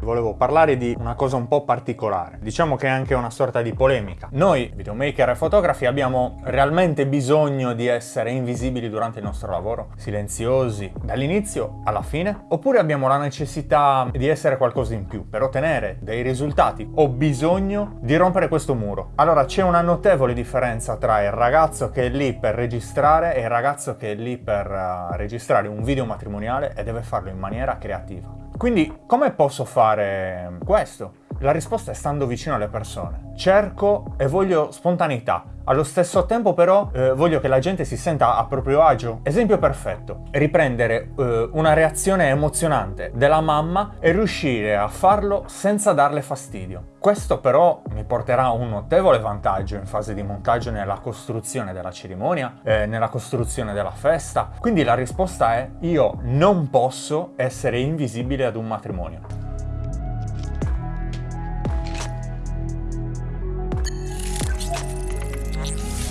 Volevo parlare di una cosa un po' particolare, diciamo che è anche una sorta di polemica. Noi, videomaker e fotografi, abbiamo realmente bisogno di essere invisibili durante il nostro lavoro? Silenziosi, dall'inizio alla fine? Oppure abbiamo la necessità di essere qualcosa in più per ottenere dei risultati? Ho bisogno di rompere questo muro. Allora c'è una notevole differenza tra il ragazzo che è lì per registrare e il ragazzo che è lì per uh, registrare un video matrimoniale e deve farlo in maniera creativa. Quindi come posso fare questo? La risposta è stando vicino alle persone. Cerco e voglio spontaneità, allo stesso tempo però eh, voglio che la gente si senta a proprio agio. Esempio perfetto, riprendere eh, una reazione emozionante della mamma e riuscire a farlo senza darle fastidio. Questo però mi porterà un notevole vantaggio in fase di montaggio nella costruzione della cerimonia, eh, nella costruzione della festa. Quindi la risposta è io non posso essere invisibile ad un matrimonio. you